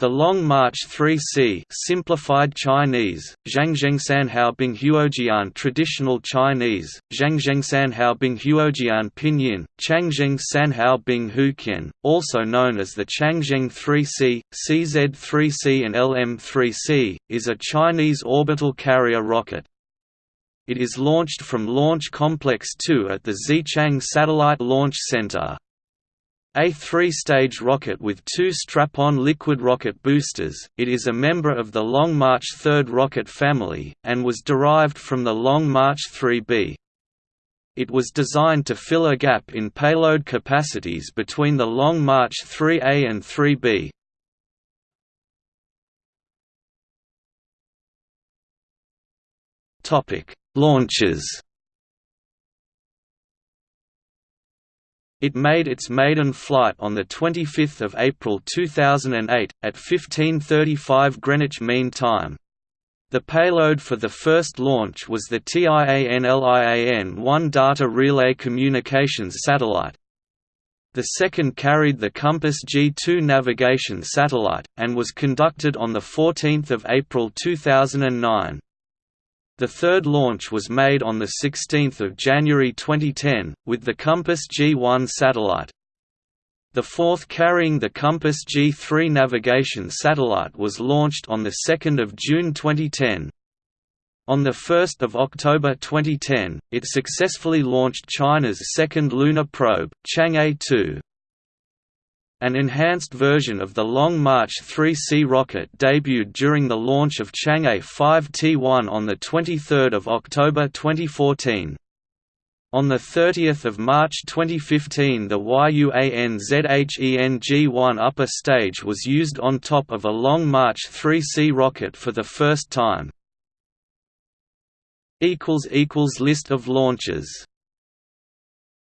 The Long March 3C simplified Chinese, Zhangzhengsanhao Binghuojian traditional Chinese, Zhangzhengsanhao Binghuojian pinyin, Changjing Sanhao Binghuqian, also known as the Changzheng 3C, CZ-3C and LM-3C, is a Chinese orbital carrier rocket. It is launched from Launch Complex 2 at the Xichang Satellite Launch Center. A three-stage rocket with two strap-on liquid rocket boosters, it is a member of the Long March 3rd rocket family, and was derived from the Long March 3B. It was designed to fill a gap in payload capacities between the Long March 3A and 3B. Launches It made its maiden flight on 25 April 2008, at 15.35 Greenwich Mean Time. The payload for the first launch was the TIANLIAN-1 data relay communications satellite. The second carried the Compass G2 navigation satellite, and was conducted on 14 April 2009. The third launch was made on 16 January 2010, with the Compass G1 satellite. The fourth carrying the Compass G3 navigation satellite was launched on 2 June 2010. On 1 October 2010, it successfully launched China's second lunar probe, Chang'e 2. An enhanced version of the Long March 3C rocket debuted during the launch of Chang'e 5T1 on 23 October 2014. On 30 March 2015 the YUANZHENG-1 upper stage was used on top of a Long March 3C rocket for the first time. List of launches